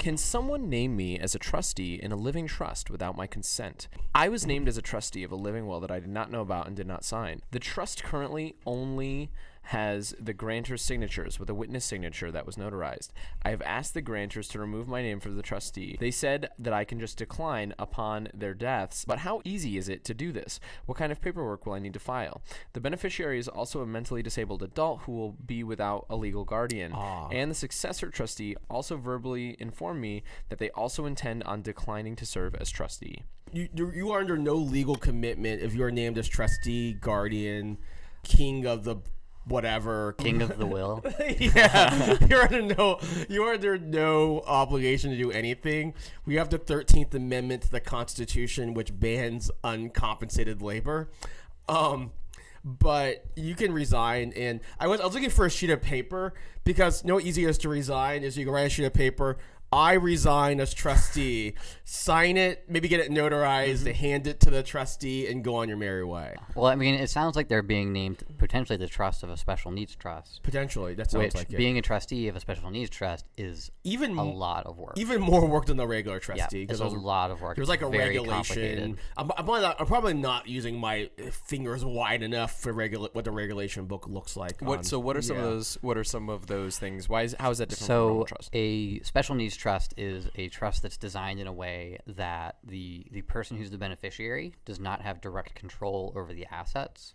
Can someone name me as a trustee in a living trust without my consent? I was named as a trustee of a living will that I did not know about and did not sign. The trust currently only has the grantor's signatures with a witness signature that was notarized. I have asked the grantors to remove my name from the trustee. They said that I can just decline upon their deaths, but how easy is it to do this? What kind of paperwork will I need to file? The beneficiary is also a mentally disabled adult who will be without a legal guardian. Ah. And the successor trustee also verbally informed me that they also intend on declining to serve as trustee. You, you you are under no legal commitment if you are named as trustee, guardian, king of the whatever. King of the Will. yeah, you're under no you're under no obligation to do anything. We have the Thirteenth Amendment to the Constitution, which bans uncompensated labor. Um, but you can resign, and I was I was looking for a sheet of paper because no easiest to resign is you can write a sheet of paper. I resign as trustee. Sign it, maybe get it notarized, mm-hmm. hand it to the trustee, and go on your merry way. Well, I mean, it sounds like they're being named potentially the trust of a special needs trust, Potentially, that sounds which like it. being a trustee of a special needs trust is even a lot of work. even more work than the regular yeah, trustee it's a lot of work. There's like a very regulation. I'm, I'm, probably not, I'm probably not using my fingers wide enough for regula- what the regulation book looks like. What on- so what are some yeah. of those what are some of those things? Why is how is that different from a So, trust? a special needs trust is a trust that's designed in a way that the the person who's the beneficiary does not have direct control over the assets,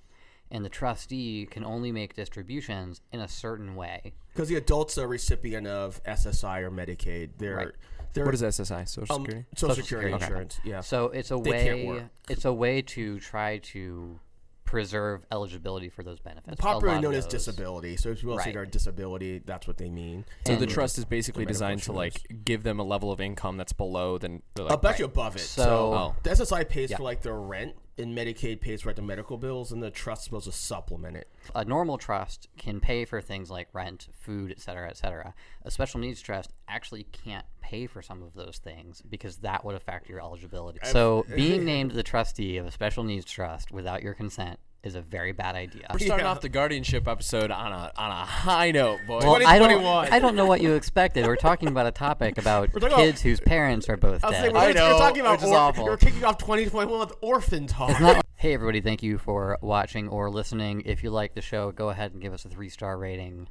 and the trustee can only make distributions in a certain way. Because the adult's a recipient of SSI or Medicaid. They're Right. they're What is SSI? Social um, Security? Social, Social Security, Security. insurance. Yeah. So it's a They can't way work. it's a way to try to preserve eligibility for those benefits. A Popularly known as disability. So if you will say Right. they're disability, that's what they mean. So the trust is basically medical designed to like give them a level of income that's below than like, I'll bet you above it. So, So- Oh. the SSI pays Yeah. for like their rent, and Medicaid pays for the medical bills, and the trust's supposed to supplement it. a normal trust can pay for things like rent, food, et cetera, et cetera. A special needs trust actually can't pay for some of those things because that would affect your eligibility. So being named the trustee of a special needs trust without your consent is a very bad idea. We're starting Yeah. off the guardianship episode on a on a high note, boy. Well, I don't, I don't know what you expected. We're talking about a topic about talking about- kids whose parents are both I was dead. saying, we're, I you're talking about which is awful. You're kicking off 2021 with orphan talk. Hey, everybody, thank you for watching or listening. If you like the show, go ahead and give us a three star rating.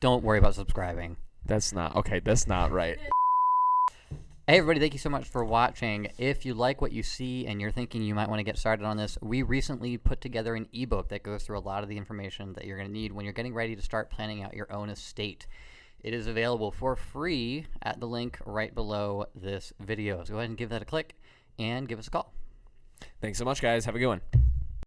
Don't worry about subscribing. That's not okay. That's not right. Hey, everybody, thank you so much for watching. If you like what you see and you're thinking you might want to get started on this, we recently put together an ebook that goes through a lot of the information that you're going to need when you're getting ready to start planning out your own estate. It is available for free at the link right below this video. So go ahead and give that a click and give us a call. Thanks so much, guys. Have a good one.